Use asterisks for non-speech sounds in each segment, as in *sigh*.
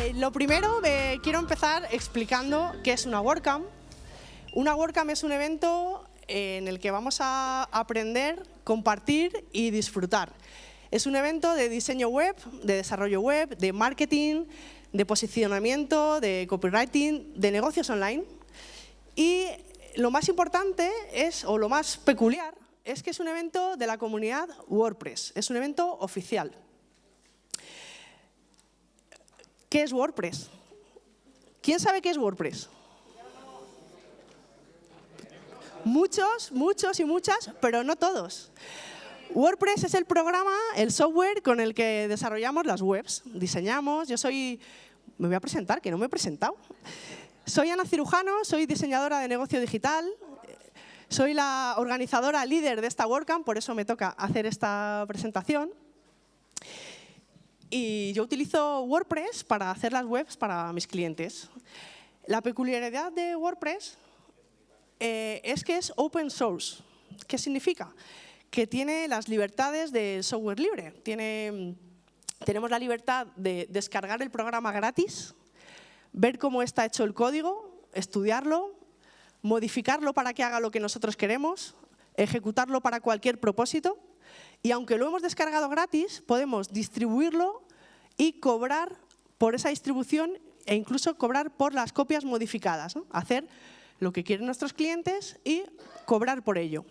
Eh, lo primero, me quiero empezar explicando qué es una WordCamp. Una WordCamp es un evento en el que vamos a aprender, compartir y disfrutar. Es un evento de diseño web, de desarrollo web, de marketing, de posicionamiento, de copywriting, de negocios online. Y lo más importante es, o lo más peculiar, es que es un evento de la comunidad WordPress, es un evento oficial. ¿Qué es WordPress? ¿Quién sabe qué es WordPress? Muchos, muchos y muchas, pero no todos. WordPress es el programa, el software con el que desarrollamos las webs. Diseñamos, yo soy, me voy a presentar, que no me he presentado. Soy Ana Cirujano, soy diseñadora de negocio digital, soy la organizadora líder de esta WordCamp, por eso me toca hacer esta presentación. Y yo utilizo WordPress para hacer las webs para mis clientes. La peculiaridad de WordPress eh, es que es open source. ¿Qué significa? Que tiene las libertades del software libre. Tenemos la libertad de descargar el programa gratis, ver cómo está hecho el código, estudiarlo, modificarlo para que haga lo que nosotros queremos, ejecutarlo para cualquier propósito y aunque lo hemos descargado gratis, podemos distribuirlo y cobrar por esa distribución e incluso cobrar por las copias modificadas. Hacer lo que quieren nuestros clientes y cobrar por ello.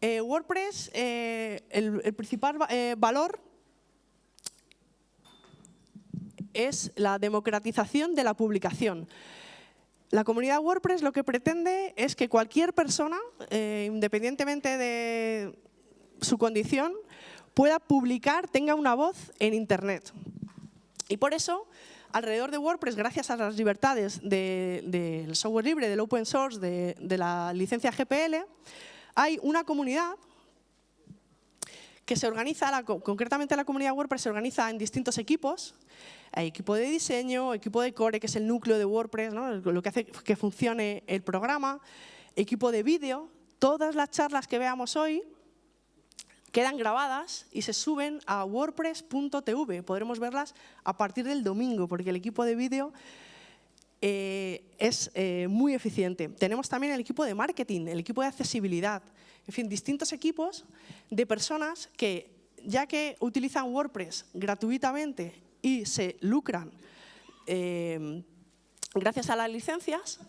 Eh, WordPress, eh, el, principal eh, valor es la democratización de la publicación. La comunidad WordPress lo que pretende es que cualquier persona, independientemente de su condición, pueda publicar, tenga una voz en Internet. Y por eso alrededor de WordPress, gracias a las libertades del software libre, del open source, de, la licencia GPL, hay una comunidad que se organiza, concretamente la comunidad WordPress se organiza en distintos equipos. Equipo de diseño, equipo de core, que es el núcleo de WordPress, lo que hace que funcione el programa, equipo de vídeo. Todas las charlas que veamos hoy quedan grabadas y se suben a wordpress.tv. Podremos verlas a partir del domingo, porque el equipo de vídeo eh, es eh, muy eficiente. Tenemos también el equipo de marketing, el equipo de accesibilidad, en fin, distintos equipos de personas que, ya que utilizan WordPress gratuitamente y se lucran eh, gracias a las licencias,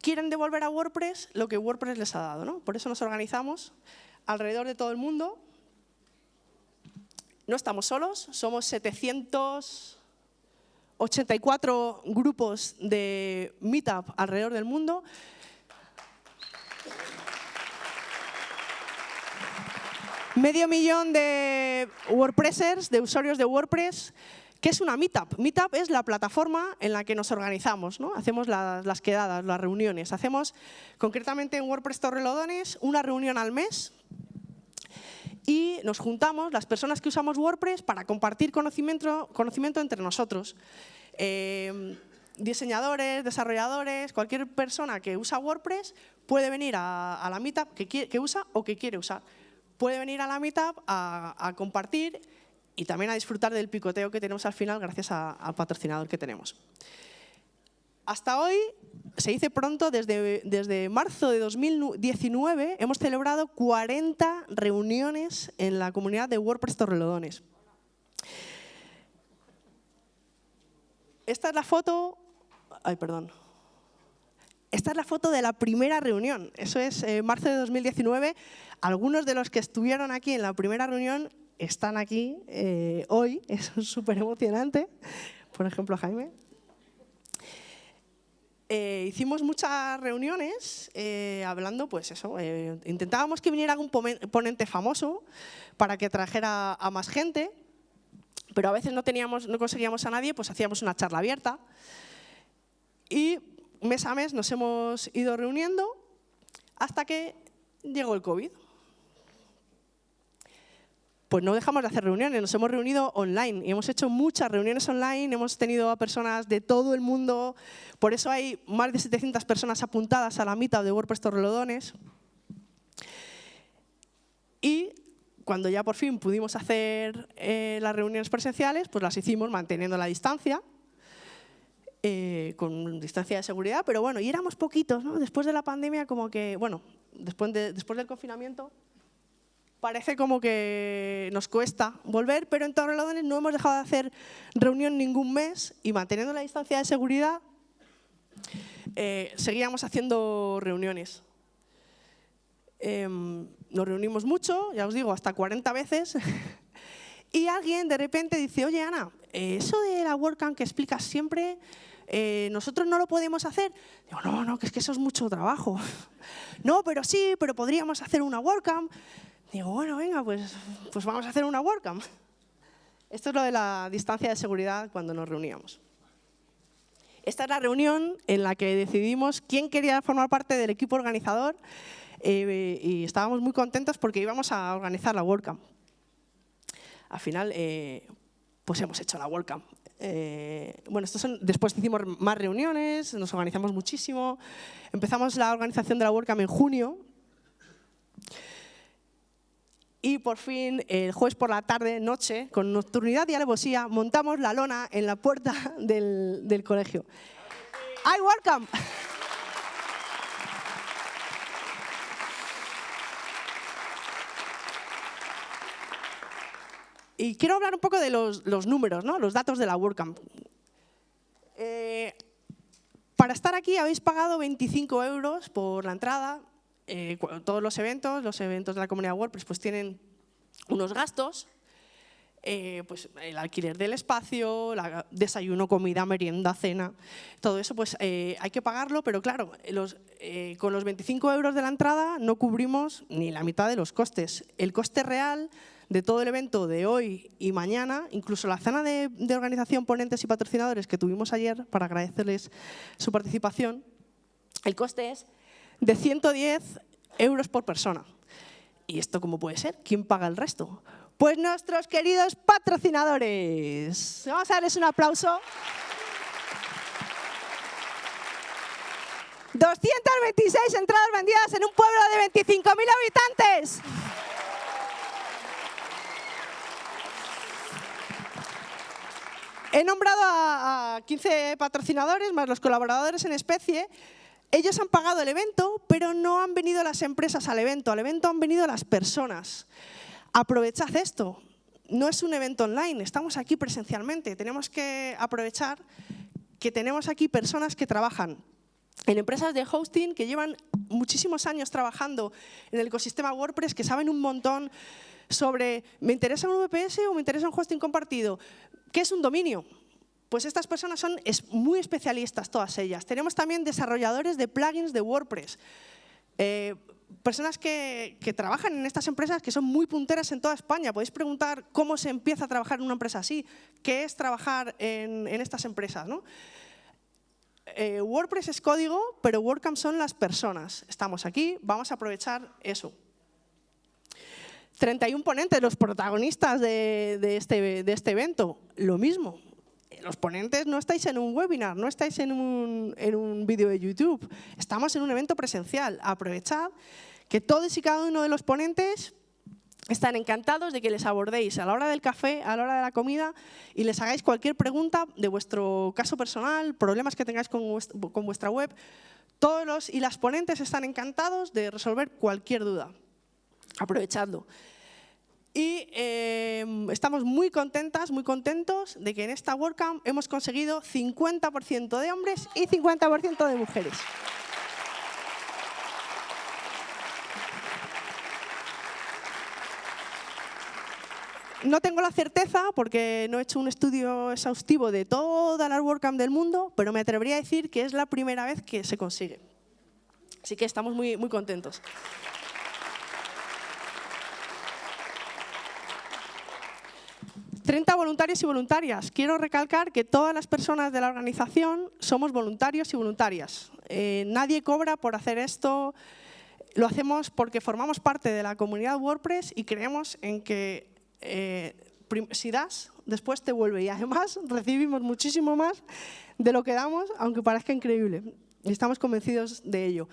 quieren devolver a WordPress lo que WordPress les ha dado. ¿no? Por eso nos organizamos alrededor de todo el mundo. No estamos solos, somos 784 grupos de Meetup alrededor del mundo. Medio millón de WordPressers, de usuarios de WordPress. ¿Qué es una Meetup? Meetup es la plataforma en la que nos organizamos, ¿no? hacemos las, quedadas, las reuniones. Hacemos, concretamente en WordPress Torrelodones, una reunión al mes y nos juntamos las personas que usamos WordPress para compartir conocimiento, entre nosotros. Em, diseñadores, desarrolladores, cualquier persona que usa WordPress puede venir a, la Meetup que, usa o que quiere usar. Puede venir a la Meetup a, compartir y también a disfrutar del picoteo que tenemos al final gracias al patrocinador que tenemos. Hasta hoy se dice pronto, desde, desde marzo de 2019 hemos celebrado 40 reuniones en la comunidad de WordPress Torrelodones. Esta es la foto... Ay, perdón. Esta es la foto de la primera reunión. Eso es eh, marzo de 2019. Algunos de los que estuvieron aquí en la primera reunión están aquí eh, hoy. *laughs* Es súper emocionante. Por ejemplo, Jaime. Eh, hicimos muchas reuniones hablando, pues eso, intentábamos que viniera algún ponente famoso para que trajera a más gente, pero a veces no, teníamos, no conseguíamos a nadie, pues hacíamos una charla abierta. Y mes a mes nos hemos ido reuniendo hasta que llegó el COVID pues no dejamos de hacer reuniones, nos hemos reunido online y hemos hecho muchas reuniones online, hemos tenido a personas de todo el mundo, por eso hay más de 700 personas apuntadas a la mitad de WordPress Torrelodones. Y cuando ya por fin pudimos hacer eh, las reuniones presenciales, pues las hicimos manteniendo la distancia, eh, con distancia de seguridad, pero bueno, y éramos poquitos. Después de la pandemia, como que, bueno, después, después del confinamiento, parece como que nos cuesta volver, pero en Torrelodones no hemos dejado de hacer reunión ningún mes y manteniendo la distancia de seguridad, eh, seguíamos haciendo reuniones. Em, nos reunimos mucho, ya os digo, hasta 40 veces, *laughs* y alguien de repente dice, oye Ana, eso de la WordCamp que explicas siempre, eh, nosotros no lo podemos hacer. Digo, no, no, que es que eso es mucho trabajo. *laughs* no, pero sí, pero podríamos hacer una WordCamp. Digo, bueno, venga, pues, pues vamos a hacer una WordCamp. Esto es lo de la distancia de seguridad cuando nos reuníamos. Esta es la reunión en la que decidimos quién quería formar parte del equipo organizador eh, y estábamos muy contentos porque íbamos a organizar la WordCamp. Al final, eh, pues hemos hecho la WordCamp. Eh, bueno, después hicimos más reuniones, nos organizamos muchísimo. Empezamos la organización de la WordCamp en junio. Y por fin, el jueves por la tarde, noche, con nocturnidad y alevosía, montamos la lona en la puerta del, del colegio. ¡Ay, WordCamp! Y quiero hablar un poco de los, números, ¿no? los datos de la WordCamp. Eh, para estar aquí habéis pagado 25 euros por la entrada. Eh, todos los eventos, los eventos de la comunidad WordPress, pues tienen unos gastos. Eh, pues el alquiler del espacio, desayuno, comida, merienda, cena, todo eso pues hay que pagarlo, pero claro, con los 25 euros de la entrada no cubrimos ni la mitad de los costes. El coste real de todo el evento de hoy y mañana, incluso la cena de, organización, ponentes y patrocinadores que tuvimos ayer para agradecerles su participación, el coste es de 110 euros por persona. ¿Y esto cómo puede ser? ¿Quién paga el resto? Pues nuestros queridos patrocinadores. Vamos a darles un aplauso. 226 entradas vendidas en un pueblo de 25.000 habitantes. He nombrado a, 15 patrocinadores, más los colaboradores en especie. Ellos han pagado el evento, pero no han venido las empresas al evento. Al evento han venido las personas. Aprovechad esto. No es un evento online, estamos aquí presencialmente. Tenemos que aprovechar que tenemos aquí personas que trabajan en empresas de hosting que llevan muchísimos años trabajando en el ecosistema WordPress, que saben un montón sobre ¿me interesa un VPS o me interesa un hosting compartido? ¿Qué es un dominio? Pues estas personas son muy especialistas, todas ellas. Tenemos también desarrolladores de plugins de WordPress. Eh, personas que, trabajan en estas empresas que son muy punteras en toda España. Podéis preguntar cómo se empieza a trabajar en una empresa así, qué es trabajar en, estas empresas. Eh, WordPress es código, pero WordCamp son las personas. Estamos aquí, vamos a aprovechar eso. 31 ponentes, los protagonistas de, este, de este evento, lo mismo. Los ponentes no estáis en un webinar, no estáis en un, en un vídeo de YouTube, estamos en un evento presencial. Aprovechad que todos y cada uno de los ponentes están encantados de que les abordéis a la hora del café, a la hora de la comida y les hagáis cualquier pregunta de vuestro caso personal, problemas que tengáis con, vuestra web. Todos los y las ponentes están encantados de resolver cualquier duda aprovechando. Y em, estamos muy contentas, muy contentos de que en esta WordCamp hemos conseguido 50% de hombres y 50% de mujeres. No tengo la certeza, porque no he hecho un estudio exhaustivo de todas las WordCamp del mundo, pero me atrevería a decir que es la primera vez que se consigue. Así que estamos muy, muy contentos. 30 voluntarios y voluntarias. Quiero recalcar que todas las personas de la organización somos voluntarios y voluntarias. Eh, nadie cobra por hacer esto. Lo hacemos porque formamos parte de la comunidad WordPress y creemos en que eh, si das, después te vuelve. Y además *laughs* recibimos muchísimo más de lo que damos, aunque parezca increíble. Y estamos convencidos de ello.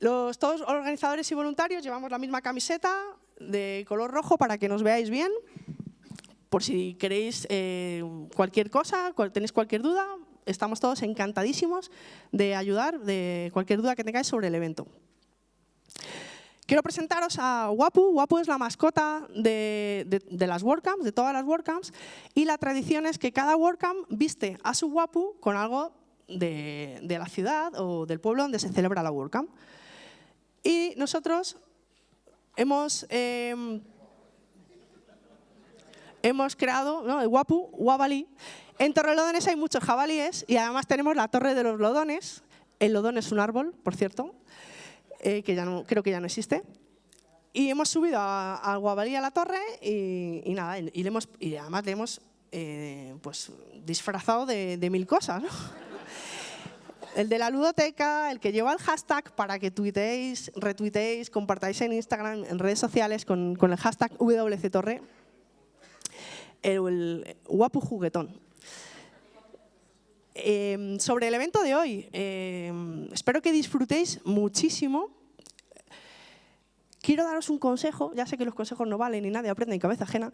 Los, todos organizadores y voluntarios llevamos la misma camiseta, de color rojo para que nos veáis bien. Por si queréis eh, cualquier cosa, tenéis cualquier duda, estamos todos encantadísimos de ayudar de cualquier duda que tengáis sobre el evento. Quiero presentaros a Wapu. Wapu es la mascota de, las WordCamps, de todas las WordCamps, y la tradición es que cada WordCamp viste a su Wapu con algo de, la ciudad o del pueblo donde se celebra la WordCamp. Y nosotros hemos, em, hemos creado ¿no? el Wapu, Wabali. En Torrelodones hay muchos jabalíes y además tenemos la Torre de los Lodones. El lodón es un árbol, por cierto, eh, que ya no, creo que ya no existe. Y hemos subido al Guabalí a la torre y, nada, y, le hemos, y además le hemos eh, pues, disfrazado de, mil cosas. *laughs* El de la ludoteca, el que lleva el hashtag para que tuiteéis, retuiteéis, compartáis en Instagram, en redes sociales con, el hashtag WCTorre, el, el guapo juguetón. Em, sobre el evento de hoy, em, espero que disfrutéis muchísimo. Quiero daros un consejo, ya sé que los consejos no valen y nadie aprende en cabeza ajena,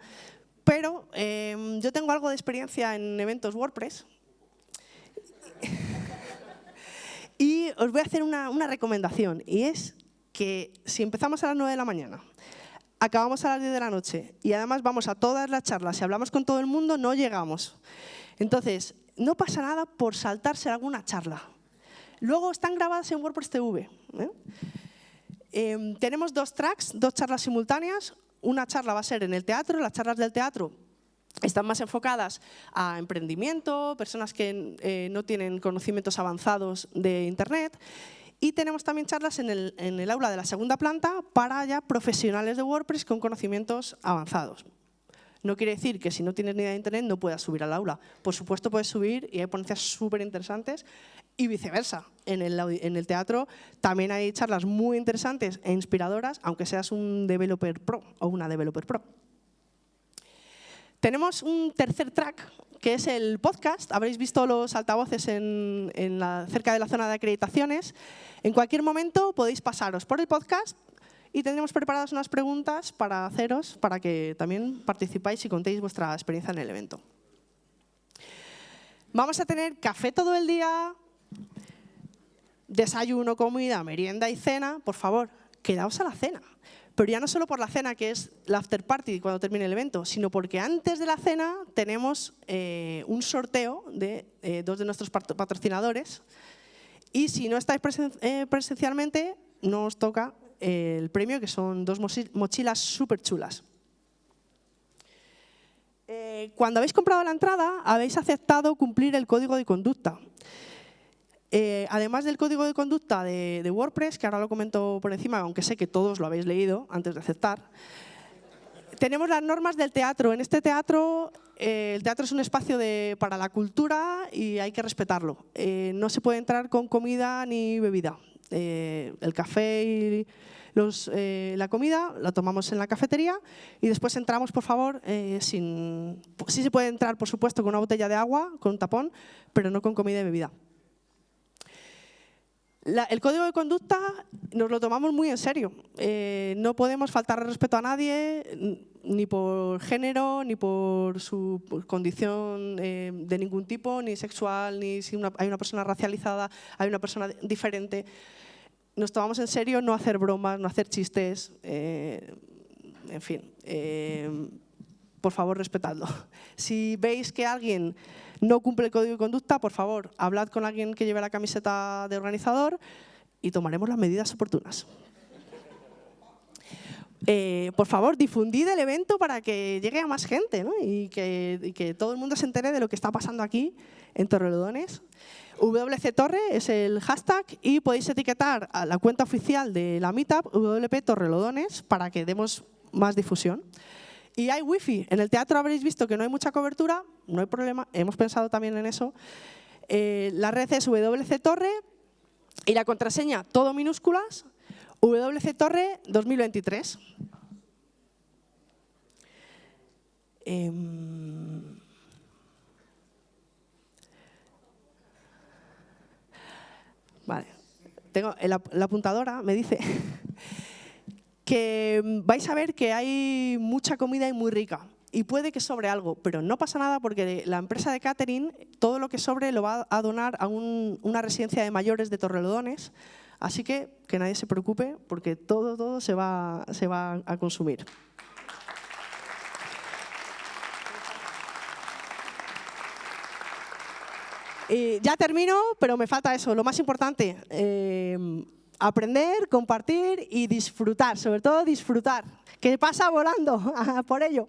pero em, yo tengo algo de experiencia en eventos WordPress *laughs* y os voy a hacer una, una recomendación y es que si empezamos a las 9 de la mañana acabamos a las 10 de la noche y además vamos a todas las charlas y hablamos con todo el mundo, no llegamos. Entonces, no pasa nada por saltarse alguna charla. Luego están grabadas en WordPress TV. ¿eh? Em, tenemos dos tracks, dos charlas simultáneas. Una charla va a ser en el teatro, las charlas del teatro están más enfocadas a emprendimiento, personas que eh, no tienen conocimientos avanzados de Internet. Y tenemos también charlas en el, en el aula de la segunda planta para ya profesionales de WordPress con conocimientos avanzados. No quiere decir que si no tienes ni idea de Internet no puedas subir al aula. Por supuesto puedes subir y hay ponencias súper interesantes y viceversa. En el, teatro también hay charlas muy interesantes e inspiradoras, aunque seas un developer pro o una developer pro. Tenemos un tercer track, que es el podcast. Habréis visto los altavoces cerca de la zona de acreditaciones. En cualquier momento podéis pasaros por el podcast y tendremos preparadas unas preguntas para haceros, para que también participáis y contéis vuestra experiencia en el evento. Vamos a tener café todo el día, desayuno, comida, merienda y cena. Por favor, quedaos a la cena. Pero ya no solo por la cena, que es la after party cuando termine el evento, sino porque antes de la cena tenemos eh, un sorteo de eh, dos de nuestros patrocinadores. Y si no estáis eh, presencialmente, no os toca el premio, que son dos mochilas súper chulas. Eh, cuando habéis comprado la entrada, habéis aceptado cumplir el código de conducta. Eh, además del código de conducta de, WordPress, que ahora lo comento por encima, aunque sé que todos lo habéis leído antes de aceptar, tenemos las normas del teatro. En este teatro, eh, el teatro es un espacio para la cultura y hay que respetarlo. no se puede entrar con comida ni bebida. Eh, el café y eh, la comida la tomamos en la cafetería y después entramos, por favor, eh, sin... Sí se puede entrar, por supuesto, con una botella de agua, con un tapón, pero no con comida y bebida. el código de conducta nos lo tomamos muy en serio. no podemos faltar respeto a nadie, ni por género, ni por su condición de ningún tipo, ni sexual, ni si hay una persona racializada, hay una persona diferente nos tomamos en serio no hacer bromas, no hacer chistes, eh, en fin, eh, por favor, respetadlo. Si veis que alguien no cumple el código de conducta, por favor, hablad con alguien que lleve la camiseta de organizador y tomaremos las medidas oportunas. Eh, por favor, difundid el evento para que llegue a más gente y, que, todo el mundo se entere de lo que está pasando aquí en Torrelodones. WC Torre es el hashtag y podéis etiquetar a la cuenta oficial de la Meetup, WP Torrelodones, para que demos más difusión. Y hay wifi. En el teatro habréis visto que no hay mucha cobertura, no hay problema, hemos pensado también en eso. Eh, la red es WC Torre y la contraseña, todo minúsculas, WC Torre 2023. Vale. Tengo, la, apuntadora me dice *laughs* que vais a ver que hay mucha comida y muy rica. Y puede que sobre algo, pero no pasa nada porque la empresa de catering todo lo que sobre lo va a donar a una residencia de mayores de Torrelodones, así que que nadie se preocupe porque todo, todo se va, se va a consumir. Y ya termino, pero me falta eso, lo más importante, eh, aprender, compartir y disfrutar, sobre todo disfrutar, que pasa volando *laughs* por ello.